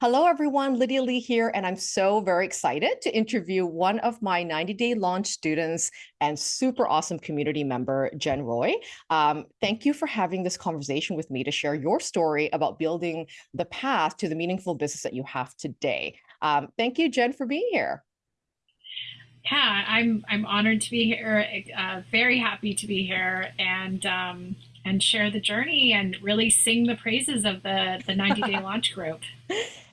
Hello, everyone. Lydia Lee here, and I'm so very excited to interview one of my 90-day launch students and super awesome community member, Jen Roy. Um, thank you for having this conversation with me to share your story about building the path to the meaningful business that you have today. Um, thank you, Jen, for being here. Yeah, I'm I'm honored to be here. Uh, very happy to be here, and um, and share the journey and really sing the praises of the the 90 day launch group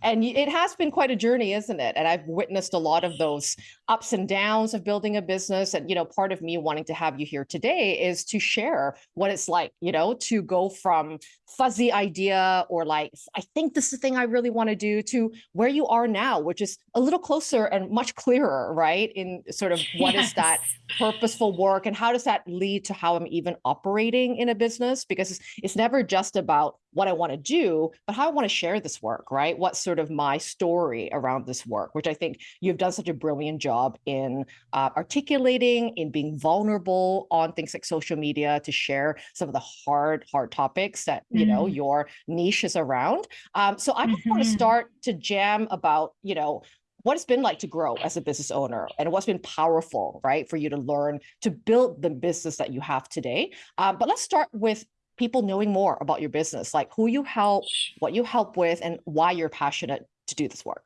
and it has been quite a journey isn't it? And i've witnessed a lot of those ups and downs of building a business. And you know part of me wanting to have you here today is to share what it's like you know to go from fuzzy idea or like i think this is the thing i really want to do to where you are now which is a little closer and much clearer right? In sort of what yes. is that purposeful work and how does that lead to how i'm even operating in a business? Because it's, it's never just about what I want to do, but how I want to share this work, right? What's sort of my story around this work, which I think you've done such a brilliant job in uh, articulating, in being vulnerable on things like social media to share some of the hard, hard topics that, mm. you know, mm-hmm. your niche is around. Um, so I mm -hmm. want to start to jam about, you know, what it's been like to grow as a business owner and what's been powerful, right, for you to learn to build the business that you have today. Um, but let's start with people knowing more about your business, like who you help, what you help with, and why you're passionate to do this work.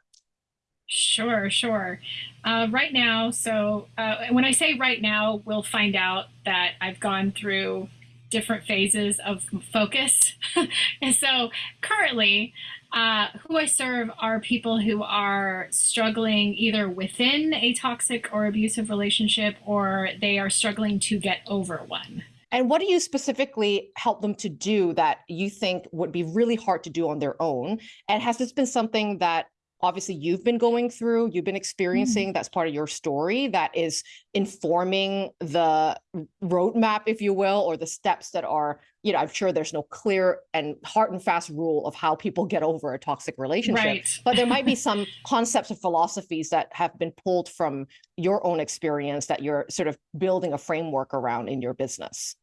Sure, sure. Uh, right now, so uh, when I say right now, we'll find out that I've gone through different phases of focus. and so currently, uh, who I serve are people who are struggling either within a toxic or abusive relationship or they are struggling to get over one. And what do you specifically help them to do that you think would be really hard to do on their own? And has this been something that obviously you've been going through, you've been mm. experiencing, mm. that's part of your story that is informing the roadmap, if you will, or the steps that are, you know, I'm sure there's no clear and hard and fast rule of how people get over a toxic relationship, right. but there might be some concepts or philosophies that have been pulled from your own experience that you're sort of building a framework around in your business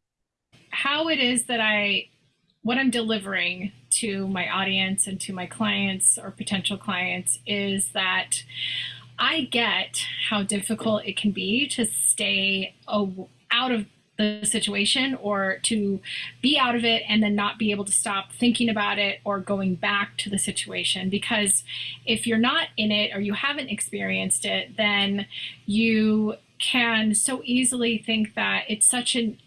how it is that I, what I'm delivering to my audience and to my clients or potential clients is that I get how difficult it can be to stay out of the situation or to be out of it and then not be able to stop thinking about it or going back to the situation. Because if you're not in it or you haven't experienced it then you can so easily think that it's such an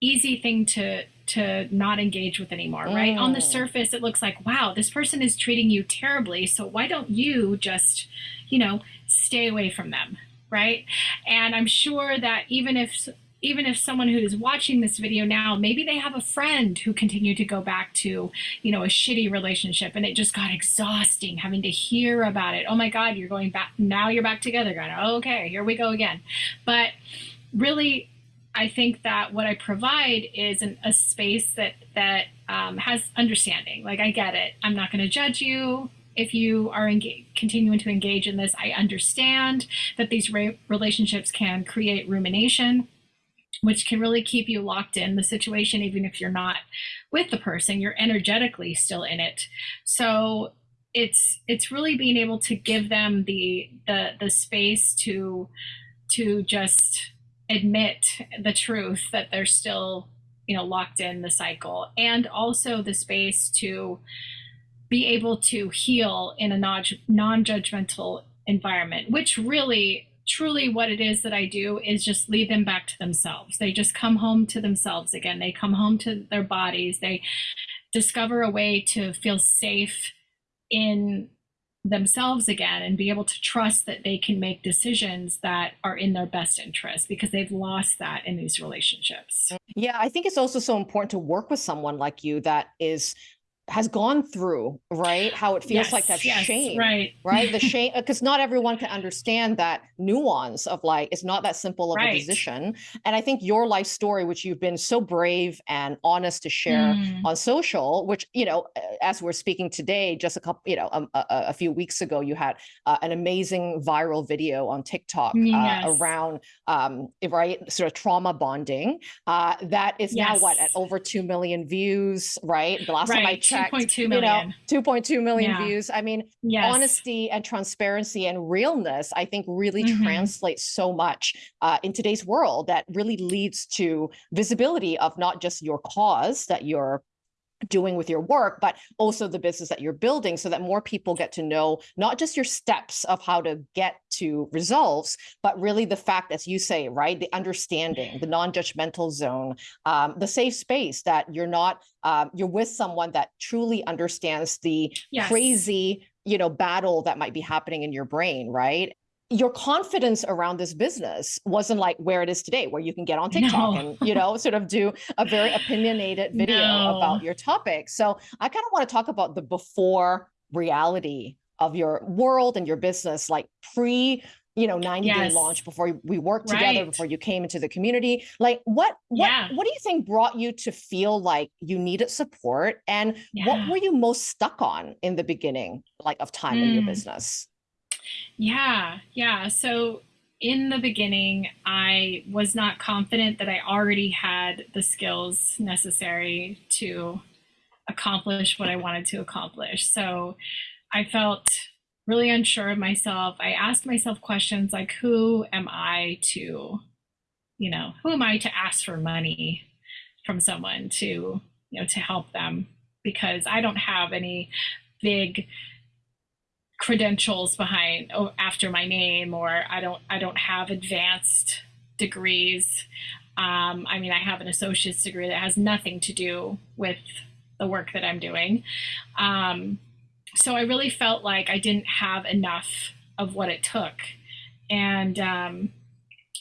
easy thing to to not engage with anymore, right? On the mm. surface, it looks like, wow, this person is treating you terribly. So why don't you just, you know, stay away from them, right? And I'm sure that even if even if someone who is watching this video now, maybe they have a friend who continued to go back to, you know, a shitty relationship and it just got exhausting having to hear about it. Oh my God, you're going back, now you're back together. Going, okay, here we go again. But really, I think that what I provide is an, a space that that um, has understanding. Like I get it. I'm not going to judge you if you are continuing to engage in this. I understand that these relationships can create rumination, which can really keep you locked in the situation, even if you're not with the person. You're energetically still in it. So it's it's really being able to give them the the the space to to just admit the truth that they're still you know locked in the cycle and also the space to be able to heal in a non-judgmental environment which really truly what it is that I do is just lead them back to themselves. They just come home to themselves again. They come home to their bodies. They discover a way to feel safe in themselves again and be able to trust that they can make decisions that are in their best interest because they've lost that in these relationships. Yeah, I think it's also so important to work with someone like you that is has gone through, right? How it feels yes, like that yes, shame, right? Right. The shame, because not everyone can understand that nuance of like, it's not that simple of right. a decision. And I think your life story, which you've been so brave and honest to share mm. on social, which, you know, as we're speaking today, just a couple, you know, um, a, a, few weeks ago, you had uh, an amazing viral video on TikTok uh, yes. uh, around, um, right, sort of trauma bonding uh, that is now what, at over 2 million views, right? The last right. time I checked, perfect. 2.2 You know, 2.2 million Yeah. views. I mean, Yes. honesty and transparency and realness, I think, really Mhm. translates so much uh, in today's world that really leads to visibility of not just your cause that you're doing with your work, but also the business that you're building so that more people get to know not just your steps of how to get to results, but really the fact, as you say, right, the understanding, the non-judgmental zone, um, the safe space that you're not, um, you're with someone that truly understands the Yes. crazy, you know, battle that might be happening in your brain, right? Your confidence around this business wasn't like where it is today, where you can get on TikTok No. and, you know, sort of do a very opinionated video No. about your topic. So I kind of want to talk about the before reality of your world and your business, like pre, you know, 90 day launch before we worked together, Right. before you came into the community. Like what what Yeah. what do you think brought you to feel like you needed support? And what were you most stuck on in the beginning, like of time in your Mm. business? Yeah, yeah. So in the beginning, I was not confident that I already had the skills necessary to accomplish what I wanted to accomplish. So I felt really unsure of myself. I asked myself questions like, who am I to, you know, who am I to ask for money from someone to, you know, to help them? Because I don't have any big credentials behind oh, after my name or I don't I don't have advanced degrees. Um, I mean, I have an associate's degree that has nothing to do with the work that I'm doing. Um, so I really felt like I didn't have enough of what it took, and um,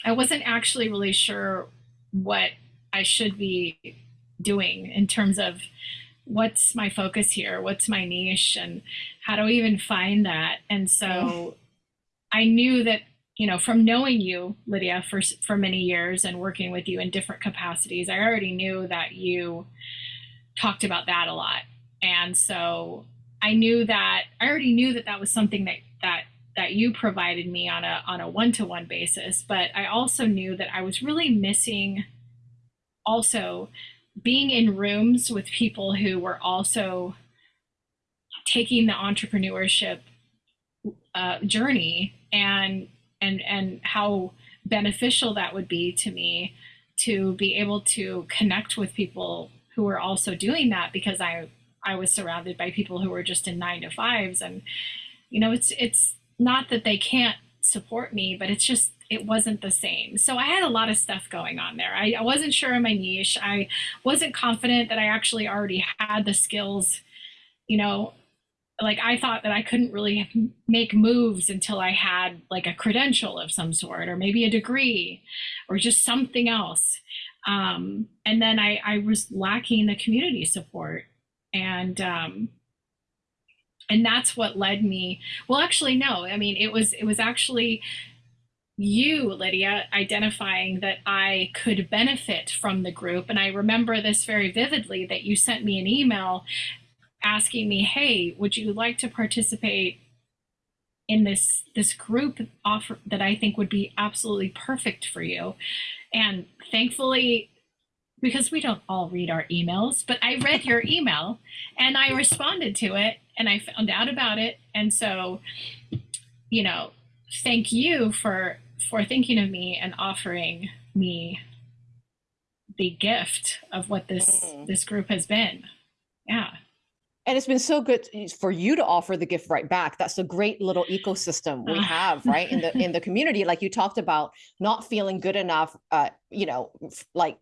I wasn't actually really sure what I should be doing in terms of what's my focus here, what's my niche, and how do I even find that? And so mm. I knew that, you know, from knowing you, Lydia, for for many years and working with you in different capacities, I already knew that you talked about that a lot. And so I knew that I already knew that that was something that that that you provided me on a on a one-to-one basis, but I also knew that I was really missing also being in rooms with people who were also taking the entrepreneurship uh, journey and and and how beneficial that would be to me to be able to connect with people who were also doing that because I I was surrounded by people who were just in nine to fives. And you know it's it's not that they can't support me but it's just it wasn't the same. So I had a lot of stuff going on there. I, I wasn't sure of my niche. I wasn't confident that I actually already had the skills you know like I thought that I couldn't really make moves until I had like a credential of some sort, or maybe a degree, or just something else. Um, and then I, I was lacking the community support, and um, and that's what led me. Well, actually, no. I mean, it was it was actually you, Lydia, identifying that I could benefit from the group. And I remember this very vividly that you sent me an email asking me, "Hey, would you like to participate in this this group offer that I think would be absolutely perfect for you?" And thankfully, because we don't all read our emails, but I read your email and I responded to it and I found out about it. And so, you know, thank you for for thinking of me and offering me the gift of what this Mm. this group has been. Yeah. And it's been so good for you to offer the gift right back. That's a great little ecosystem we Ah. have, right? In the in the community, like you talked about not feeling good enough, uh, you know, like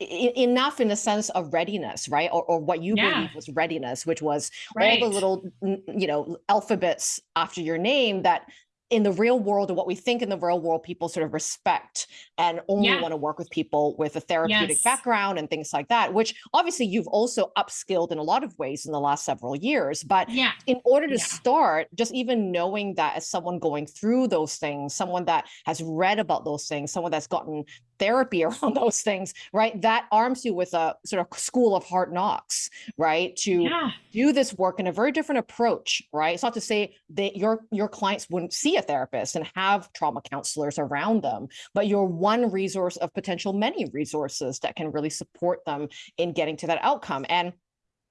enough in the sense of readiness, right? Or, or what you Yeah. believe was readiness, which was Right. all the little, you know, alphabets after your name that in the real world or what we think in the real world, people sort of respect and only Yeah. want to work with people with a therapeutic Yes. background and things like that, which obviously you've also upskilled in a lot of ways in the last several years. But Yeah. in order to Yeah. start, just even knowing that as someone going through those things, someone that has read about those things, someone that's gotten therapy around those things, right? That arms you with a sort of school of hard knocks, right? To do this work in a very different approach, right? It's not to say that your your clients wouldn't see a therapist and have trauma counselors around them, but you're one resource of potential many resources that can really support them in getting to that outcome. And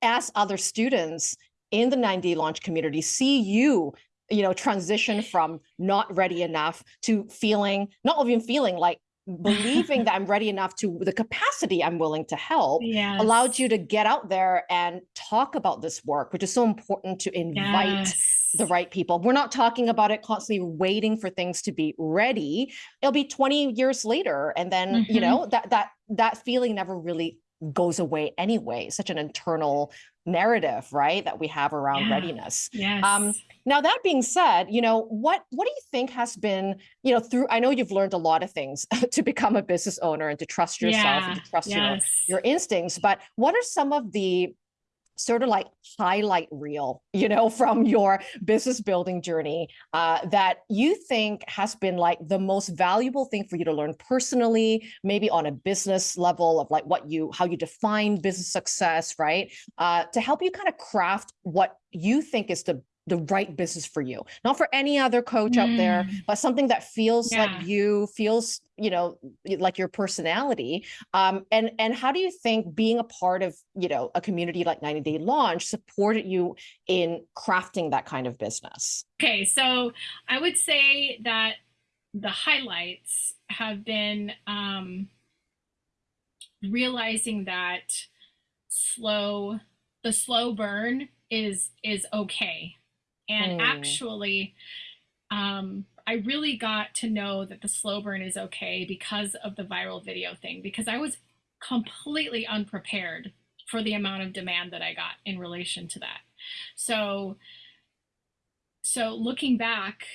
as other students in the 9D launch community see you you know transition from not ready enough to feeling not even feeling like believing that I'm ready enough to the capacity I'm willing to help yes. allowed you to get out there and talk about this work, which is so important to invite Yes. The right people. We're not talking about it constantly waiting for things to be ready. It'll be 20 years later. And then, you Mhm. know, that that that feeling never really goes away anyway. Such an internal narrative, right? That we have around Yeah. readiness. Yes. Um, Now, that being said, you know, what what do you think has been, you know, through I know you've learned a lot of things to become a business owner and to trust yourself and to trust your your instincts, but what are some of the sort of like highlight reel, you know, from your business building journey uh, that you think has been like the most valuable thing for you to learn personally, maybe on a business level of like what you, how you define business success, right? Uh, to help you kind of craft what you think is the the right business for you not for any other coach out there Mm. but something that feels Yeah. like you feels you know like your personality um, and and how do you think being a part of you know a community like 90 day launch supported you in crafting that kind of business Okay, so I would say that the highlights have been um, realizing that slow, the slow burn is is okay, and Mm. actually, um, I really got to know that the slow burn is okay because of the viral video thing. Because I was completely unprepared for the amount of demand that I got in relation to that. So so looking back,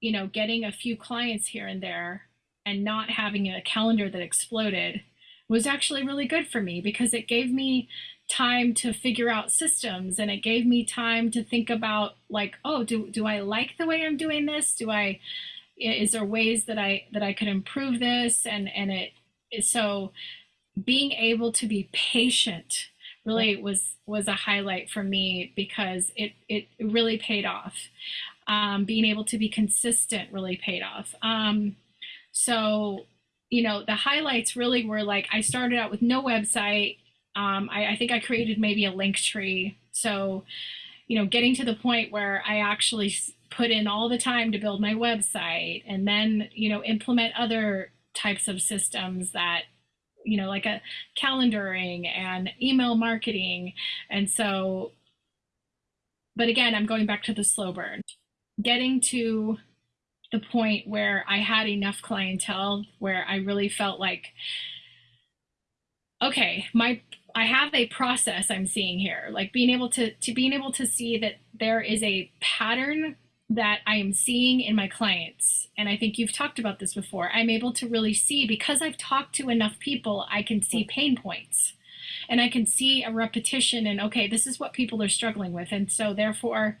you know, getting a few clients here and there and not having a calendar that exploded was actually really good for me because it gave me time to figure out systems and it gave me time to think about like, oh, do do I like the way I'm doing this? Do I is there ways that I that I could improve this and and it so being able to be patient really was was a highlight for me because it it really paid off. Um, being able to be consistent really paid off. Um, so you know the highlights really were like I started out with no website. Um, I, I think I created maybe a Linktree. So you know getting to the point where I actually put in all the time to build my website and then you know implement other types of systems that you know like a calendaring and email marketing and so but again i'm going back to the slow burn getting to the point where i had enough clientele where i really felt like okay my i have a process i'm seeing here like being able to to being able to see that there is a pattern that I am seeing in my clients, and I think you've talked about this before, I'm able to really see because I've talked to enough people, I can see pain points. And I can see a repetition and okay, this is what people are struggling with. And so, therefore,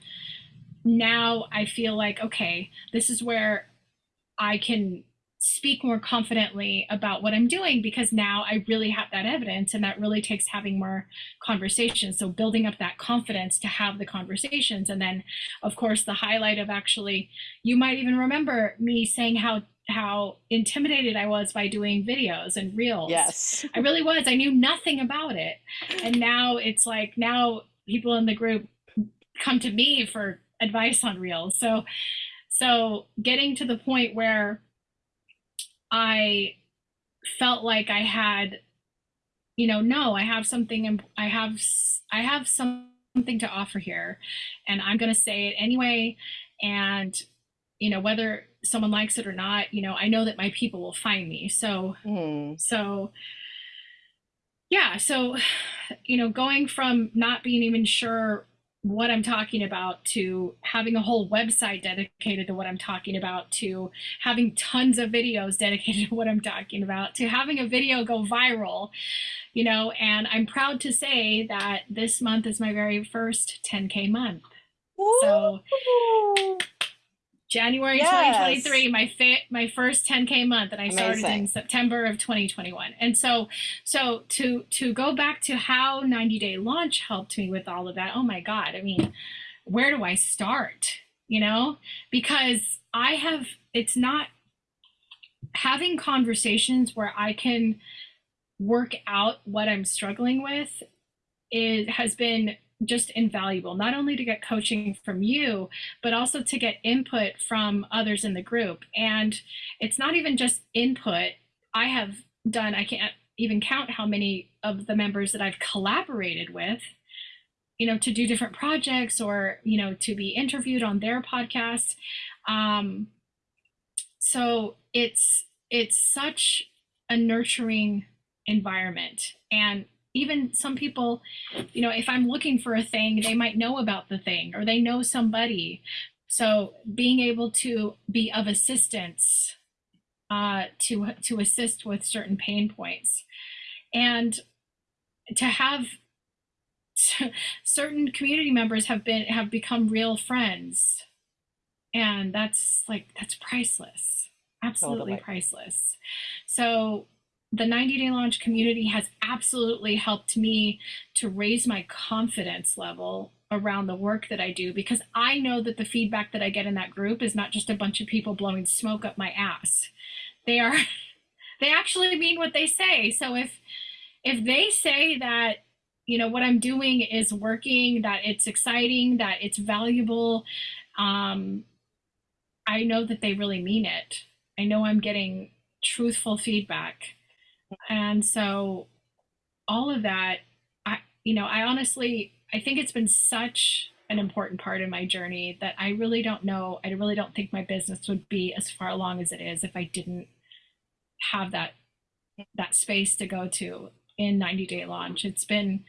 now I feel like, okay, this is where I can speak more confidently about what I'm doing because now I really have that evidence and that really takes having more conversations. So building up that confidence to have the conversations. And then of course the highlight of actually you might even remember me saying how how intimidated I was by doing videos and reels. yes I really was. I knew nothing about it. And now it's like now people in the group come to me for advice on reels. So so getting to the point where I felt like I had you know, no, I have something I have I have something to offer here and I'm going to say it anyway and you know whether someone likes it or not, you know, I know that my people will find me. So Hmm. so yeah so you know going from not being even sure what i'm talking about to having a whole website dedicated to what i'm talking about to having tons of videos dedicated to what i'm talking about to having a video go viral you know and i'm proud to say that this month is my very first 10k month So- Woo! January Yes. 2023, my fa- my first 10k month, and I started in September of 2021. And so, so to to go back to how 90 Day Launch helped me with all of that. Oh my God! I mean, where do I start? You know, because I have. It's not having conversations where I can work out what I'm struggling with is has been just invaluable not only to get coaching from you but also to get input from others in the group. And it's not even just input. I have done i can't even count how many of the members that i've collaborated with you know to do different projects or you know to be interviewed on their podcast. Um, so it's it's such a nurturing environment. And even some people you know if i'm looking for a thing they might know about the thing or they know somebody. So being able to be of assistance uh, to to assist with certain pain points. And to have certain community members have been have become real friends. And that's like that's priceless. Absolutely totally. priceless. So the 90 day launch community has absolutely helped me to raise my confidence level around the work that I do because I know that the feedback that I get in that group is not just a bunch of people blowing smoke up my ass. They are they actually mean what they say. So if if they say that you know what I'm doing is working, that it's exciting, that it's valuable, um, I know that they really mean it. I know I'm getting truthful feedback. And so all of that, I you know, I honestly I think it's been such an important part in my journey that I really don't know, I really don't think my business would be as far along as it is if I didn't have that that space to go to in 90 day launch. It's been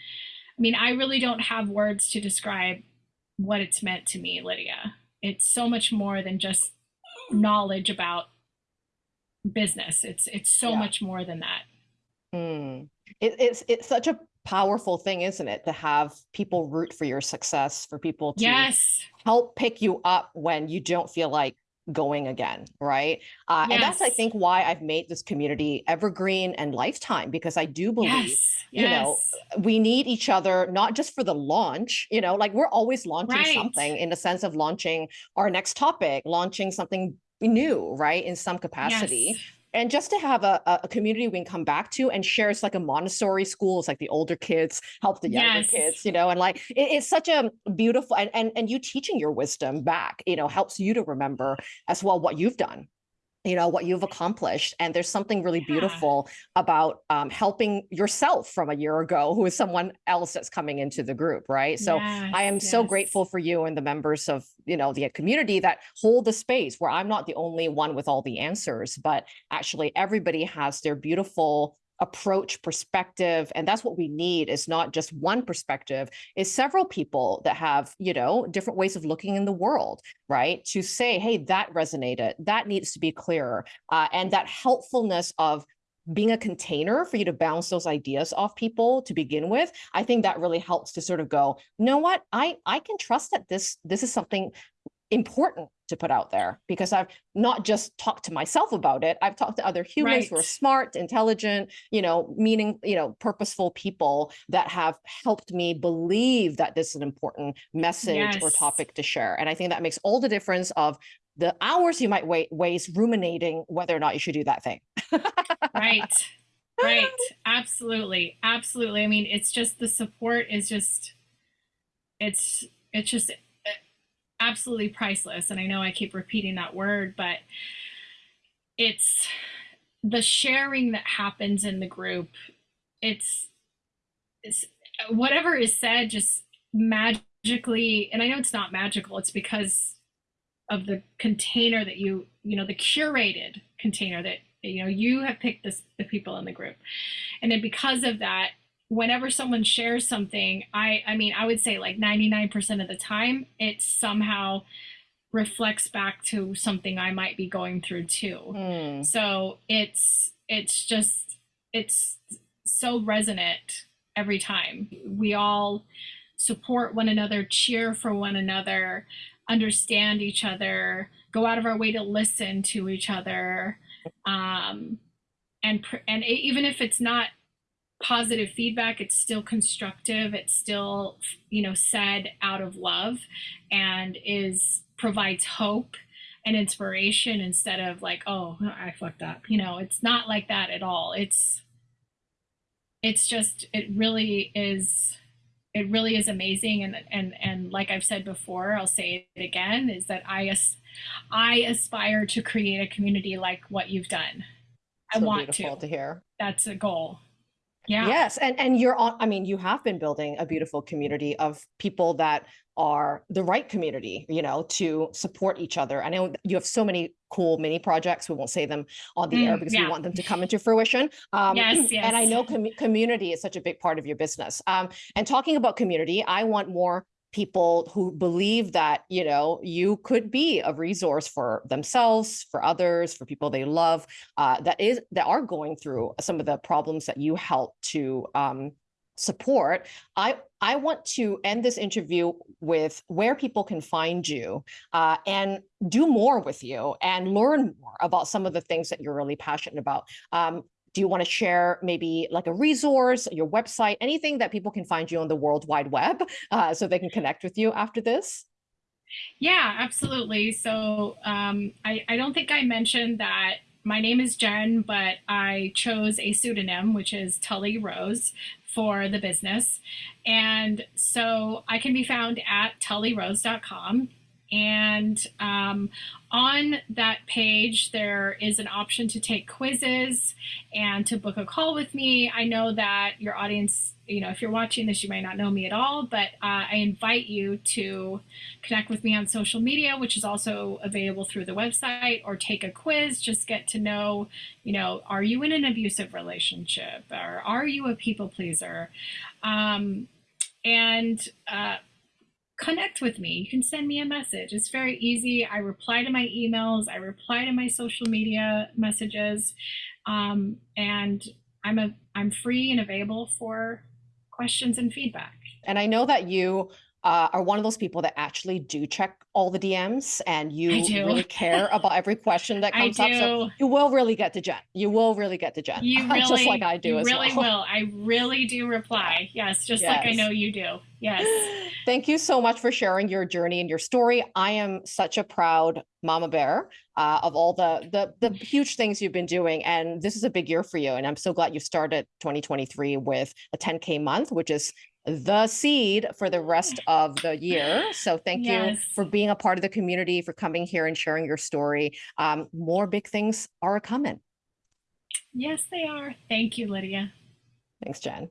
I mean, I really don't have words to describe what it's meant to me, Lydia. It's so much more than just knowledge about business. It's it's so yeah. much more than that. Mm. It, it's it's such a powerful thing, isn't it, to have people root for your success, for people to yes. help pick you up when you don't feel like going again right uh, yes. and that's i think why i've made this community evergreen and lifetime because i do believe yes. you yes. know we need each other not just for the launch you know like we're always launching right. something in the sense of launching our next topic launching something new right in some capacity. Yes. And just to have a, a community we can come back to and share it's like a montessori school it's like the older kids help the younger yes. kids you know and like it, it's such a beautiful and, and and you teaching your wisdom back you know helps you to remember as well what you've done you know what you've accomplished and there's something really yeah. beautiful about um, helping yourself from a year ago who is someone else that's coming into the group right so yes, i am yes. so grateful for you and the members of you know the community that hold the space where i'm not the only one with all the answers but actually everybody has their beautiful approach perspective and that's what we need is not just one perspective is several people that have you know different ways of looking in the world right? To say hey that resonated. That needs to be clearer. Uh, and that helpfulness of being a container for you to bounce those ideas off people to begin with i think that really helps to sort of go you know what? I i can trust that this this is something important to put out there because I've not just talked to myself about it. I've talked to other humans right. who are smart, intelligent, you know, meaning, you know, purposeful people that have helped me believe that this is an important message yes. or topic to share. And I think that makes all the difference of the hours you might wait waste ruminating whether or not you should do that thing. right. Right. Absolutely. Absolutely. I mean, it's just the support is just it's it's just absolutely priceless. And I know I keep repeating that word, but it's the sharing that happens in the group. It's, it's whatever is said just magically, and I know it's not magical, it's because of the container that you, you know, the curated container that, you know, you have picked this, the people in the group. And then because of that, whenever someone shares something, I I mean, I would say like 99% of the time it somehow reflects back to something I might be going through too. Mm. So it's it's just it's so resonant every time. We all support one another, cheer for one another, understand each other, go out of our way to listen to each other. Um, and and even if it's not positive feedback it's still constructive it's still you know said out of love and is provides hope and inspiration instead of like oh i fucked up you know it's not like that at all it's it's just it really is it really is amazing and and and like I've said before, I'll say it again is that I as I aspire to create a community like what you've done. I So want beautiful to. to hear. That's a goal. Yeah. Yes, and and you're on. I mean, you have been building a beautiful community of people that are the right community, you know, to support each other. I know you have so many cool mini projects. We won't say them on the air Mm, because we want them to come into fruition. Um, Yes, And I know commu- community is such a big part of your business. Um, and talking about community, I want more people who believe that you know you could be a resource for themselves for others for people they love uh, that is that are going through some of the problems that you help to um, support. I i want to end this interview with where people can find you uh, and do more with you and learn more about some of the things that you're really passionate about. Um, do you want to share maybe like a resource your website anything that people can find you on the world wide web uh, so they can connect with you after this Yeah, absolutely. So um, I, I don't think I mentioned that my name is Jen, but I chose a pseudonym, which is Tully Rose, for the business. And so I can be found at tullyrose.com. And um, on that page, there is an option to take quizzes and to book a call with me. I know that your audience, you know, if you're watching this, you might not know me at all, but uh, I invite you to connect with me on social media, which is also available through the website, or take a quiz. Just get to know, you know, are you in an abusive relationship or are you a people pleaser? Um, and uh, connect with me. You can send me a message. It's very easy. I reply to my emails, I reply to my social media messages, um, and I'm a I'm free and available for questions and feedback. and i know that you uh, are one of those people that actually do check all the dms and you really care about every question that comes up so you will really get to jen you will really get to jen You really, just like i do you really well will. I really do reply. Yes, just like I know you do. Yes. Thank you so much for sharing your journey and your story. I am such a proud mama bear uh, of all the, the the huge things you've been doing, and this is a big year for you. And I'm so glad you started 2023 with a 10k month, which is the seed for the rest of the year. So thank you for being a part of the community, for coming here and sharing your story. Um, more big things are coming. Yes, they are. Thank you, Lydia. Thanks, Jen.